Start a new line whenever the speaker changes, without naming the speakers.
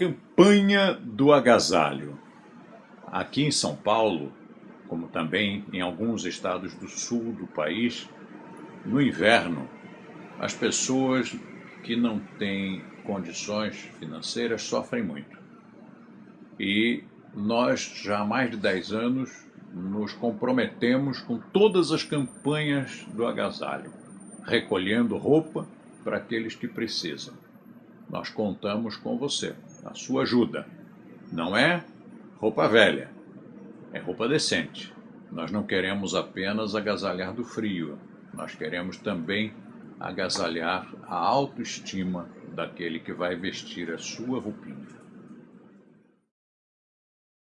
Campanha do agasalho. Aqui em São Paulo, como também em alguns estados do sul do país, no inverno, as pessoas que não têm condições financeiras sofrem muito. E nós, já há mais de 10 anos, nos comprometemos com todas as campanhas do agasalho, recolhendo roupa para aqueles que precisam. Nós contamos com você, a sua ajuda. Não é roupa velha, é roupa decente. Nós não queremos apenas agasalhar do frio, nós queremos também agasalhar a autoestima daquele que vai vestir a sua roupinha.